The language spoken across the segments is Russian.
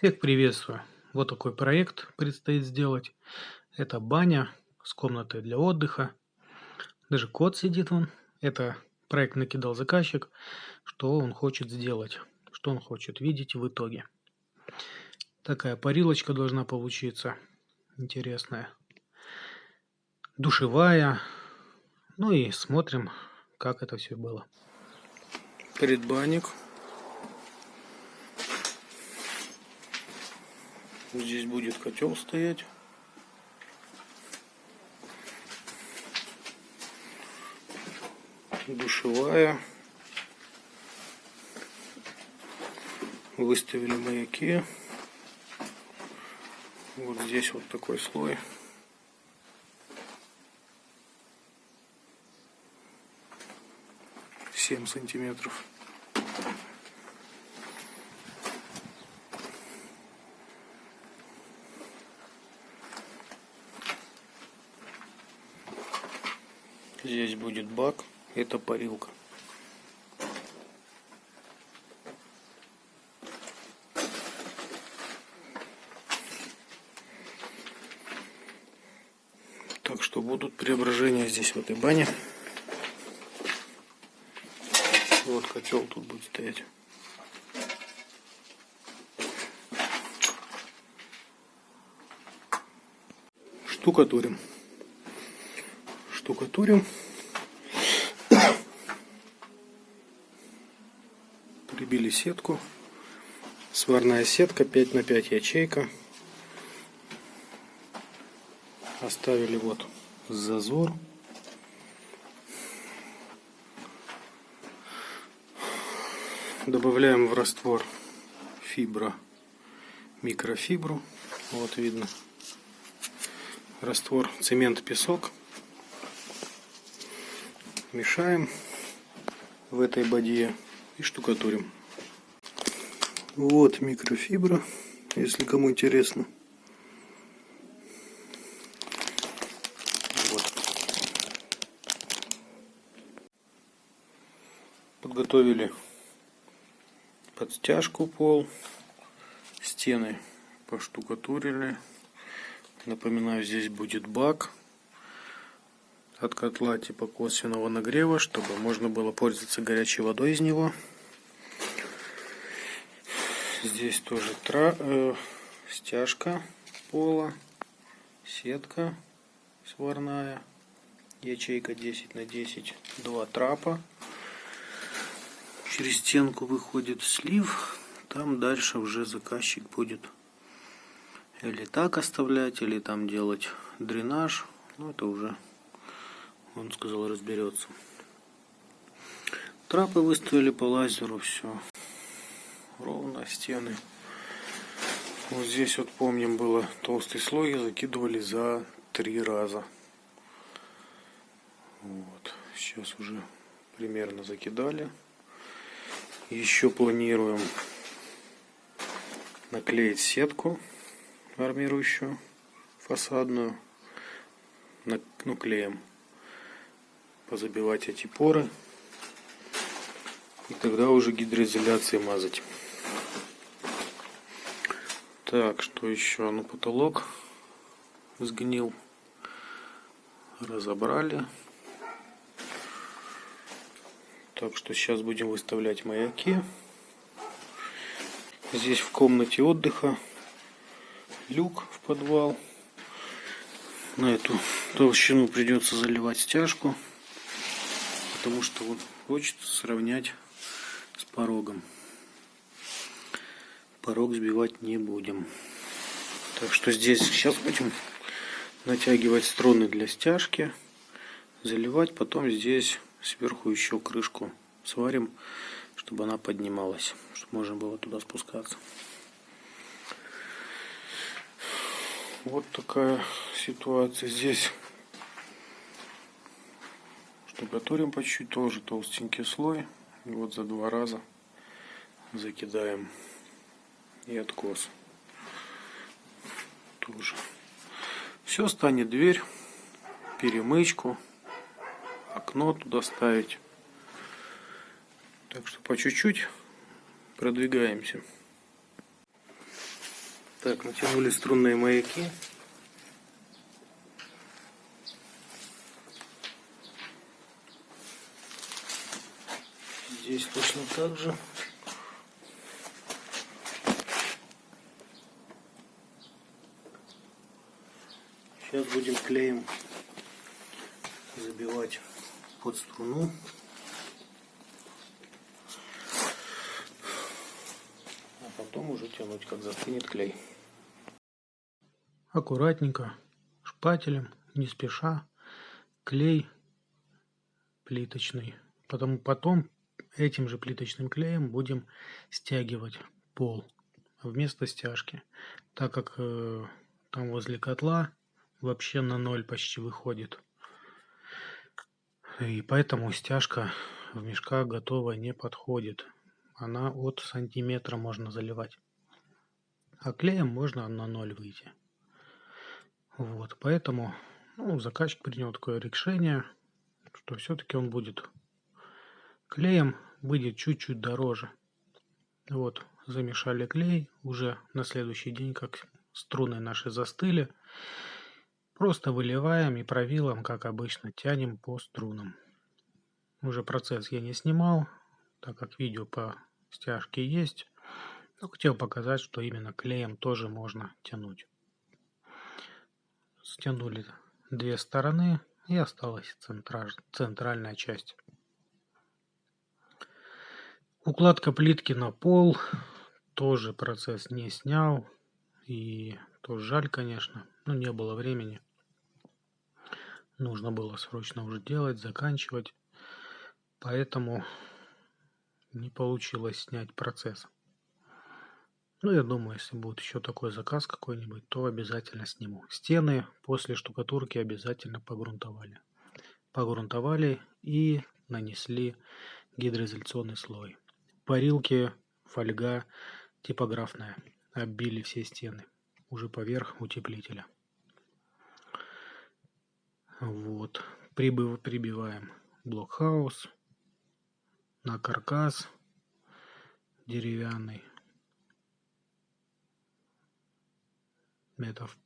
Всех приветствую! Вот такой проект предстоит сделать. Это баня с комнатой для отдыха. Даже кот сидит вон. Это проект накидал заказчик, что он хочет сделать, что он хочет видеть в итоге. Такая парилочка должна получиться интересная. Душевая. Ну и смотрим, как это все было. Предбанник. Здесь будет котел стоять. Душевая. Выставили маяки. Вот здесь вот такой слой. Семь сантиметров. Здесь будет бак, это парилка. Так что будут преображения здесь в этой бане. Вот котел тут будет стоять. Штукатурим штукатурим. Прибили сетку. Сварная сетка 5 на 5 ячейка. Оставили вот зазор. Добавляем в раствор фибра, микрофибру. Вот видно. Раствор цемент-песок мешаем в этой бадье и штукатурим. Вот микрофибра, если кому интересно. Вот. Подготовили под стяжку пол, стены поштукатурили. Напоминаю, здесь будет бак от котла типа косвенного нагрева, чтобы можно было пользоваться горячей водой из него. Здесь тоже тра э, стяжка пола, сетка сварная, ячейка 10 на 10, два трапа. Через стенку выходит слив, там дальше уже заказчик будет или так оставлять, или там делать дренаж. Ну, это уже он сказал, разберется. Трапы выставили по лазеру, все. Ровно стены. Вот здесь вот помним было толстый слой, закидывали за три раза. Вот. Сейчас уже примерно закидали. Еще планируем наклеить сетку армирующую, фасадную. Ну, клеем позабивать эти поры и тогда уже гидроизоляцией мазать. Так, что еще? Ну, потолок сгнил. Разобрали. Так что сейчас будем выставлять маяки. Здесь в комнате отдыха люк в подвал. На эту толщину придется заливать стяжку потому что он хочет сравнять с порогом. Порог сбивать не будем. Так что здесь сейчас будем натягивать струны для стяжки, заливать, потом здесь сверху еще крышку сварим, чтобы она поднималась, чтобы можно было туда спускаться. Вот такая ситуация здесь штукатурим по чуть-чуть, тоже толстенький слой. И вот за два раза закидаем и откос. Тоже. Все станет дверь, перемычку, окно туда ставить. Так что по чуть-чуть продвигаемся. Так, натянули струнные маяки. Здесь точно так же. Сейчас будем клеем забивать под струну. А потом уже тянуть, как застынет клей. Аккуратненько, шпателем, не спеша, клей плиточный. Потом, потом этим же плиточным клеем будем стягивать пол вместо стяжки, так как э, там возле котла вообще на ноль почти выходит. И поэтому стяжка в мешках готовая не подходит. Она от сантиметра можно заливать. А клеем можно на ноль выйти. Вот, поэтому ну, заказчик принял такое решение, что все-таки он будет клеем, будет чуть-чуть дороже. Вот, замешали клей, уже на следующий день, как струны наши застыли, Просто выливаем и правилом, как обычно, тянем по струнам. Уже процесс я не снимал, так как видео по стяжке есть. Но хотел показать, что именно клеем тоже можно тянуть. Стянули две стороны и осталась центральная часть. Укладка плитки на пол тоже процесс не снял. И тоже жаль, конечно, но не было времени нужно было срочно уже делать, заканчивать. Поэтому не получилось снять процесс. Ну, я думаю, если будет еще такой заказ какой-нибудь, то обязательно сниму. Стены после штукатурки обязательно погрунтовали. Погрунтовали и нанесли гидроизоляционный слой. Парилки, фольга типографная. Оббили все стены. Уже поверх утеплителя. Вот. Прибыв, прибиваем блокхаус на каркас деревянный. Это в,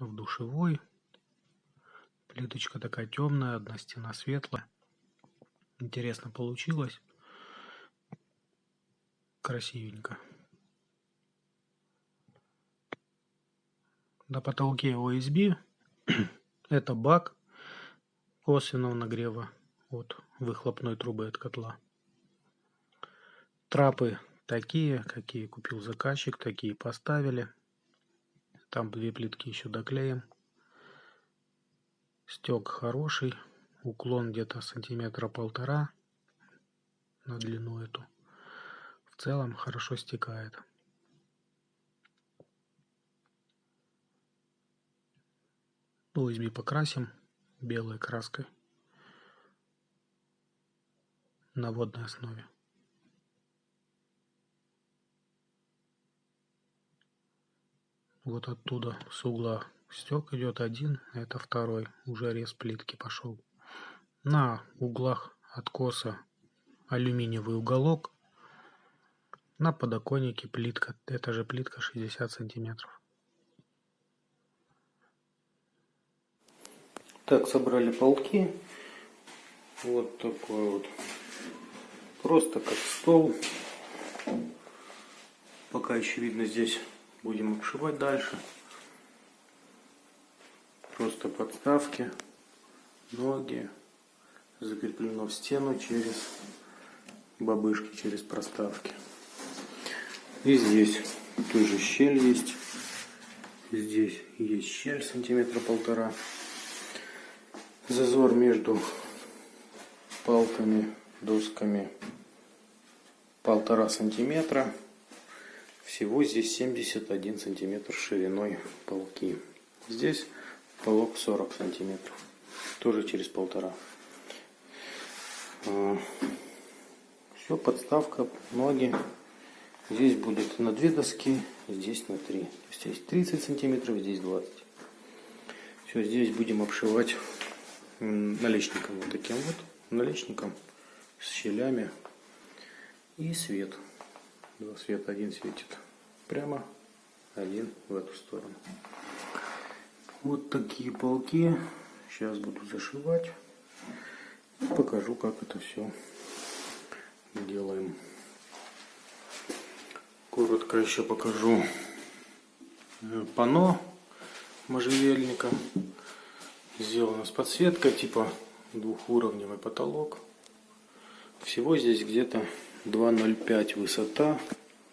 в душевой. Плиточка такая темная, одна стена светлая. Интересно получилось. Красивенько. На потолке OSB это бак косвенного нагрева от выхлопной трубы от котла. Трапы такие, какие купил заказчик, такие поставили. Там две плитки еще доклеим. Стек хороший, уклон где-то сантиметра полтора на длину эту. Целом хорошо стекает. USB покрасим белой краской на водной основе. Вот оттуда с угла стек идет один, это второй, уже рез плитки пошел. На углах откоса алюминиевый уголок, на подоконнике плитка, это же плитка 60 сантиметров. Так, собрали полки. Вот такой вот. Просто как стол. Пока еще видно здесь будем обшивать дальше. Просто подставки, ноги. Закреплено в стену через бабышки, через проставки. И здесь тоже щель есть. Здесь есть щель сантиметра полтора зазор между палками, досками полтора сантиметра. Всего здесь 71 сантиметр шириной полки. Здесь полок 40 сантиметров. Тоже через полтора. А, Все, подставка, ноги. Здесь будет на две доски, здесь на три. То есть здесь 30 сантиметров, здесь 20. Все, здесь будем обшивать наличником вот таким вот, наличником с щелями и свет. Два света, один светит прямо, один в эту сторону. Вот такие полки. Сейчас буду зашивать. И покажу, как это все делаем. Коротко еще покажу э, пано можжевельника. Сделано с подсветкой, типа двухуровневый потолок. Всего здесь где-то 2,05 высота,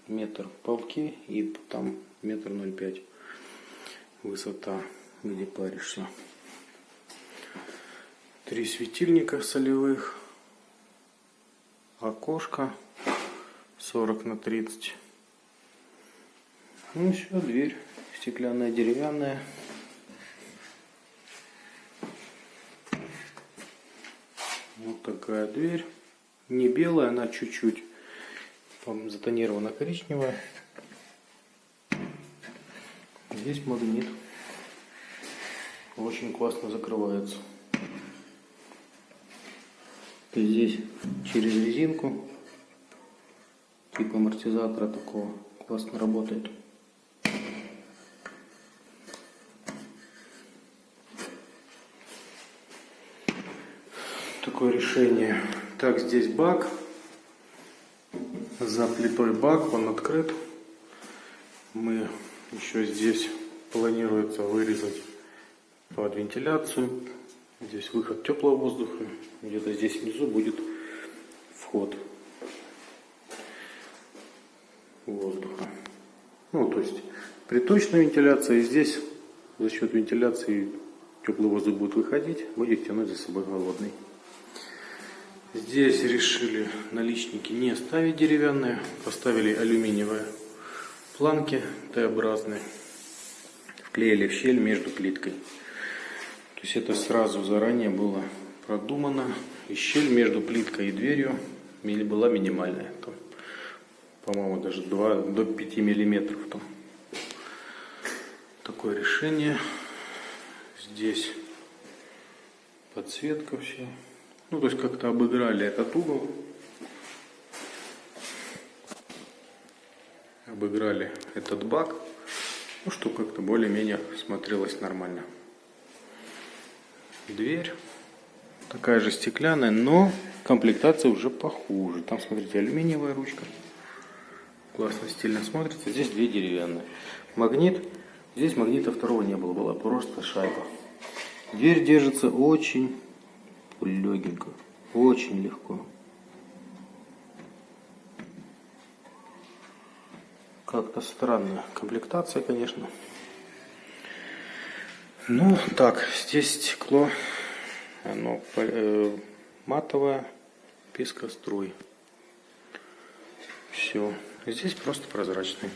метр полки и там метр 0,5 высота, где паришься. Три светильника солевых, окошко 40 на 30. Ну все, дверь стеклянная, деревянная. Вот такая дверь. Не белая, она чуть-чуть затонирована коричневая. Здесь магнит. Очень классно закрывается. И здесь через резинку, типа амортизатора такого, классно работает. Такое решение. Так, здесь бак. За плитой бак, он открыт. Мы еще здесь планируется вырезать под вентиляцию. Здесь выход теплого воздуха. Где-то здесь внизу будет вход воздуха. Ну, то есть приточная вентиляция. И здесь за счет вентиляции теплый воздух будет выходить, будет тянуть за собой холодный. Здесь решили наличники не ставить деревянные, поставили алюминиевые планки Т-образные, вклеили в щель между плиткой. То есть это сразу заранее было продумано. И щель между плиткой и дверью была минимальная. По-моему, даже 2 до 5 миллиметров. Там. Такое решение. Здесь подсветка все. Ну, то есть как-то обыграли этот угол. Обыграли этот бак. Ну, что как-то более-менее смотрелось нормально. Дверь. Такая же стеклянная, но комплектация уже похуже. Там, смотрите, алюминиевая ручка. Классно, стильно смотрится. Здесь две деревянные. Магнит. Здесь магнита второго не было, была просто шайба. Дверь держится очень легенько, очень легко. Как-то странная комплектация, конечно. Ну, так, здесь стекло, оно э, матовое, пескоструй. Все. Здесь просто прозрачный.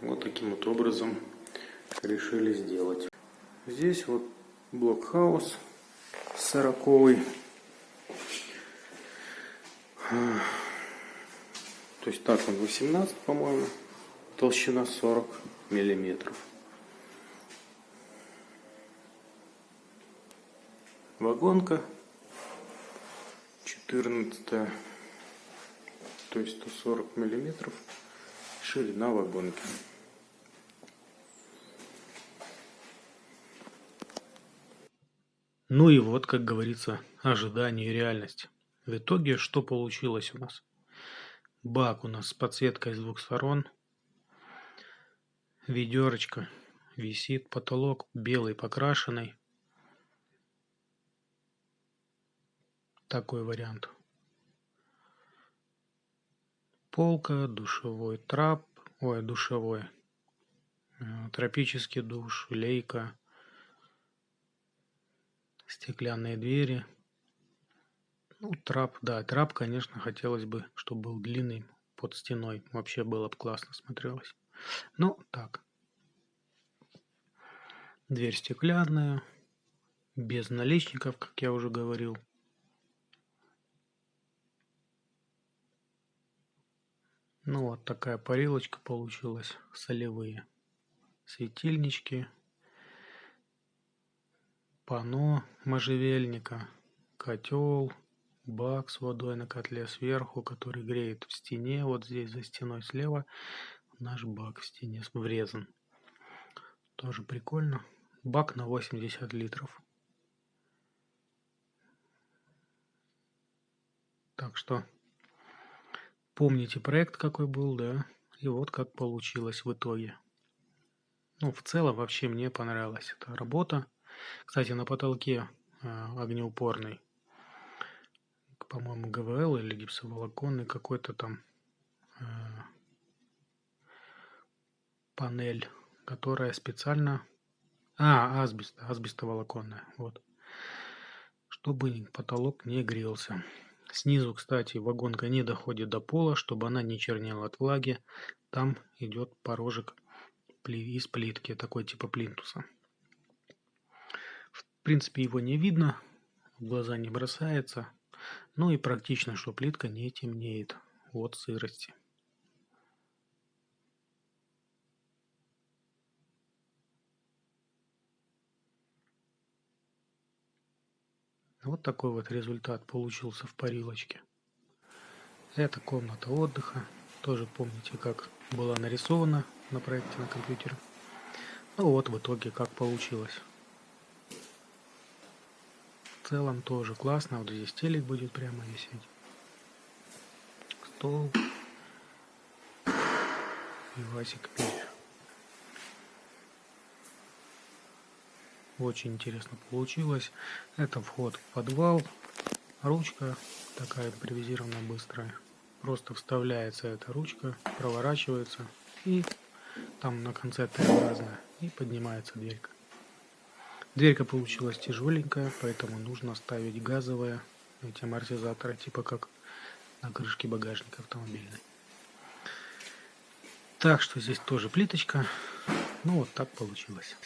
Вот таким вот образом решили сделать. Здесь вот блокхаус сороковый. То есть так он 18, по-моему, толщина 40 миллиметров. Вагонка 14, то есть 140 миллиметров ширина вагонки. Ну и вот, как говорится, ожидание и реальность. В итоге что получилось у нас? Бак у нас с подсветкой с двух сторон. Ведерочка висит, потолок белый покрашенный. Такой вариант. Полка, душевой трап, ой, душевой, э, тропический душ, лейка, стеклянные двери. Ну, трап, да, трап, конечно, хотелось бы, чтобы был длинный под стеной. Вообще было бы классно смотрелось. Ну, так. Дверь стеклянная, без наличников, как я уже говорил. Ну, вот такая парилочка получилась, солевые. Светильнички, пано можжевельника, котел, бак с водой на котле сверху, который греет в стене. Вот здесь за стеной слева наш бак в стене врезан. Тоже прикольно. Бак на 80 литров. Так что помните проект какой был, да? И вот как получилось в итоге. Ну, в целом вообще мне понравилась эта работа. Кстати, на потолке э, огнеупорный, по-моему, ГВЛ или гипсоволоконный какой-то там э, панель, которая специально... А, асбест, асбестоволоконная, вот. Чтобы потолок не грелся. Снизу, кстати, вагонка не доходит до пола, чтобы она не чернела от влаги. Там идет порожек из плитки, такой типа плинтуса. В принципе, его не видно, в глаза не бросается. Ну и практично, что плитка не темнеет от сырости. Вот такой вот результат получился в парилочке. Это комната отдыха. Тоже помните, как была нарисована на проекте на компьютере. Ну вот в итоге как получилось. Целом тоже классно. Вот здесь телек будет прямо висеть. Стол. И Васик печь. Очень интересно получилось. Это вход в подвал. Ручка такая импровизированная быстрая. Просто вставляется эта ручка, проворачивается и там на конце Т-образная и поднимается дверька. Дверька получилась тяжеленькая, поэтому нужно ставить газовые эти амортизаторы, типа как на крышке багажника автомобильной. Так что здесь тоже плиточка. Ну вот так получилось.